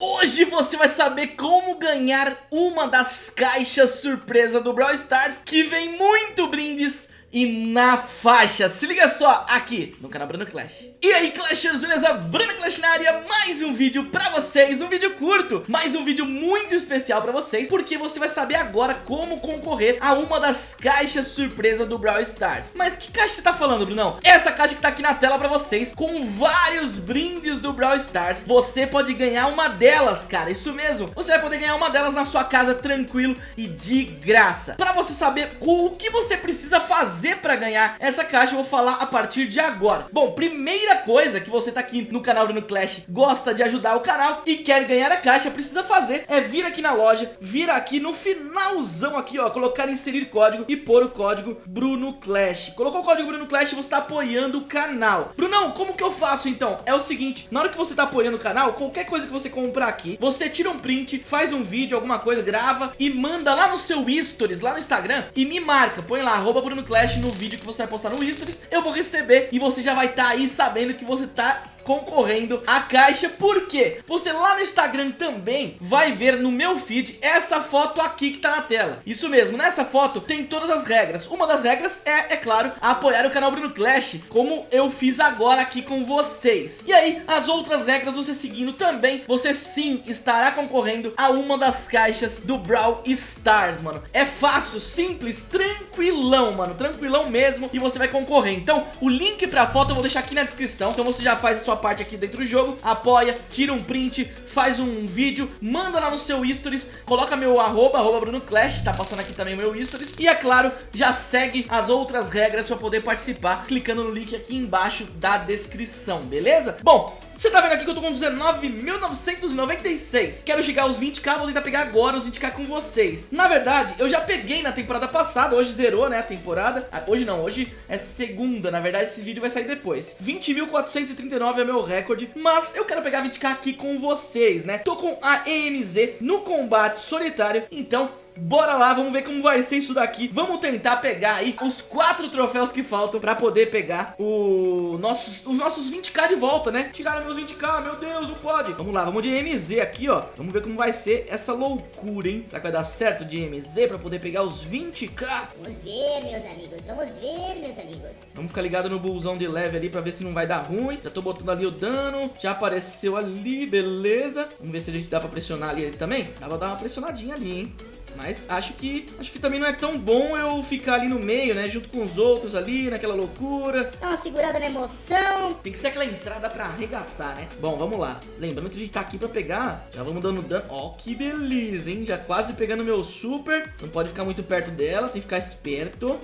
Hoje você vai saber como ganhar uma das caixas surpresa do Brawl Stars que vem muito brindes e na faixa. Se liga só aqui no canal Bruno Clash. E aí Clashers, beleza? Bruno Clash na área, mais um vídeo pra vocês, um vídeo curto, mais um vídeo muito especial pra vocês, porque você vai saber agora como concorrer a uma das caixas surpresa do Brawl Stars. Mas que caixa você tá falando, Brunão? Essa caixa que tá aqui na tela pra vocês, com vários brindes do Brawl Stars, você pode ganhar uma delas, cara, isso mesmo, você vai poder ganhar uma delas na sua casa tranquilo e de graça. Pra você saber o que você precisa fazer fazer para ganhar essa caixa eu vou falar a partir de agora. Bom, primeira coisa que você tá aqui no canal do Clash, gosta de ajudar o canal e quer ganhar a caixa, precisa fazer é vir aqui na loja, vir aqui no finalzão aqui, ó, colocar inserir código e pôr o código Bruno Clash. Colocou o código Bruno Clash, você tá apoiando o canal. Brunão, como que eu faço então? É o seguinte, na hora que você tá apoiando o canal, qualquer coisa que você comprar aqui, você tira um print, faz um vídeo, alguma coisa, grava e manda lá no seu stories, lá no Instagram e me marca, põe lá, arroba Bruno Clash no vídeo que você vai postar no Stories, eu vou receber e você já vai estar tá aí sabendo que você tá concorrendo à caixa, porque você lá no Instagram também vai ver no meu feed essa foto aqui que tá na tela. Isso mesmo, nessa foto tem todas as regras. Uma das regras é, é claro, apoiar o canal Bruno Clash, como eu fiz agora aqui com vocês. E aí, as outras regras você seguindo também, você sim estará concorrendo a uma das caixas do Brawl Stars, mano. É fácil, simples, tranquilão, mano, tranquilão mesmo, e você vai concorrer. Então, o link pra foto eu vou deixar aqui na descrição, então você já faz a sua parte aqui dentro do jogo, apoia, tira um print, faz um vídeo, manda lá no seu stories, coloca meu arroba, arroba Bruno Clash, tá passando aqui também o meu stories, e é claro, já segue as outras regras pra poder participar, clicando no link aqui embaixo da descrição, beleza? Bom, você tá vendo aqui que eu tô com 19.996 Quero chegar aos 20k, vou tentar pegar agora os 20k com vocês Na verdade, eu já peguei na temporada passada Hoje zerou, né, a temporada Hoje não, hoje é segunda Na verdade, esse vídeo vai sair depois 20.439 é meu recorde Mas eu quero pegar 20k aqui com vocês, né? Tô com a EMZ no combate solitário Então Bora lá, vamos ver como vai ser isso daqui Vamos tentar pegar aí os quatro troféus que faltam Pra poder pegar o nossos, os nossos 20k de volta, né? Tiraram meus 20k, meu Deus, não pode Vamos lá, vamos de MZ aqui, ó Vamos ver como vai ser essa loucura, hein? Será que vai dar certo de MZ pra poder pegar os 20k? Vamos ver, meus amigos, vamos ver, meus amigos Vamos ficar ligado no bullzão de leve ali pra ver se não vai dar ruim Já tô botando ali o dano Já apareceu ali, beleza Vamos ver se a gente dá pra pressionar ali também Dá pra dar uma pressionadinha ali, hein? Mas acho que acho que também não é tão bom eu ficar ali no meio, né? Junto com os outros ali, naquela loucura. Dá uma segurada na emoção. Tem que ser aquela entrada pra arregaçar, né? Bom, vamos lá. Lembrando que a gente tá aqui pra pegar. Já vamos dando dano. Ó, que beleza, hein? Já quase pegando meu super. Não pode ficar muito perto dela, tem que ficar esperto.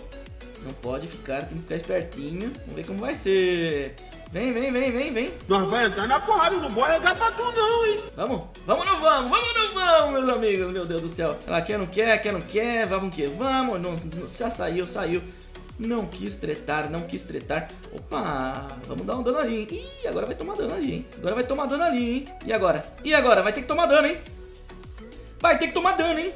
Não pode ficar, tem que ficar espertinho. Vamos ver como vai ser. Vem, vem, vem, vem, vem. Nós vai entrar na porrada, não vou arregar pra tu não, hein? Vamos, vamos não vamos, vamos não vamos, meus amigos. Meu Deus do céu. Ela quer, não quer, quer, não quer. Vamos que vamos. Não, não, já saiu, saiu. Não quis tretar, não quis tretar. Opa, vamos dar um dano ali, hein? Ih, agora vai tomar dano ali, hein? Agora vai tomar dano ali, hein? E agora? E agora? Vai ter que tomar dano, hein? Vai ter que tomar dano, hein?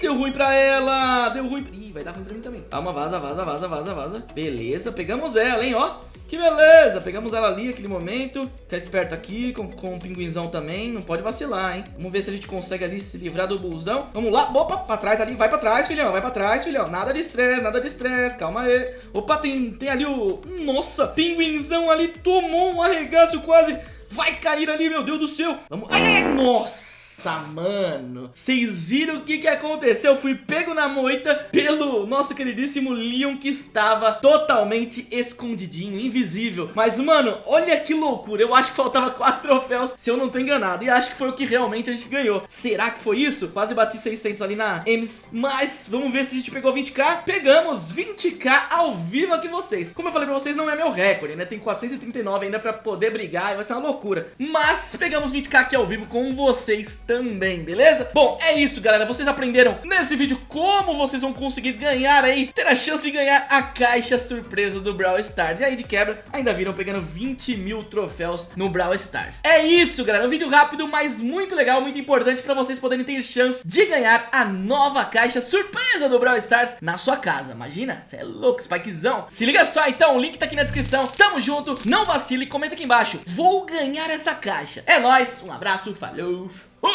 Deu ruim pra ela. Deu ruim. Ih, vai dar ruim pra mim também. Calma, vaza, vaza, vaza, vaza, vaza. Beleza, pegamos ela, hein, ó. Que beleza, pegamos ela ali naquele momento Fica esperto aqui, com, com o pinguinzão também Não pode vacilar, hein Vamos ver se a gente consegue ali se livrar do bulzão Vamos lá, opa, pra trás ali, vai pra trás, filhão Vai pra trás, filhão, nada de estresse, nada de estresse Calma aí, opa, tem, tem ali o... Nossa, pinguinzão ali tomou um arregaço quase Vai cair ali, meu Deus do céu Vamos, ai, ai, nossa nossa, mano. Vocês viram o que, que aconteceu? Eu fui pego na moita pelo nosso queridíssimo Leon que estava totalmente escondidinho, invisível. Mas, mano, olha que loucura. Eu acho que faltava quatro troféus, se eu não tô enganado. E acho que foi o que realmente a gente ganhou. Será que foi isso? Quase bati 600 ali na Ems. Mas, vamos ver se a gente pegou 20k. Pegamos 20k ao vivo aqui vocês. Como eu falei pra vocês, não é meu recorde, né? Tem 439 ainda pra poder brigar e vai ser uma loucura. Mas, pegamos 20k aqui ao vivo com vocês também, beleza? Bom, é isso, galera. Vocês aprenderam nesse vídeo como vocês vão conseguir ganhar aí, ter a chance de ganhar a caixa surpresa do Brawl Stars. E aí, de quebra, ainda viram pegando 20 mil troféus no Brawl Stars. É isso, galera. Um vídeo rápido, mas muito legal, muito importante pra vocês poderem ter chance de ganhar a nova caixa surpresa do Brawl Stars na sua casa. Imagina? Você é louco, Spikezão. Se liga só, então. O link tá aqui na descrição. Tamo junto. Não vacile. Comenta aqui embaixo. Vou ganhar essa caixa. É nóis. Um abraço. Falou. 嘿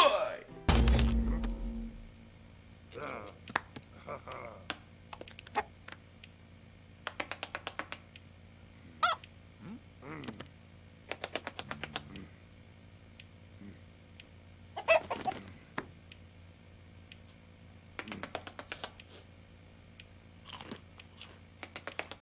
啊哈哈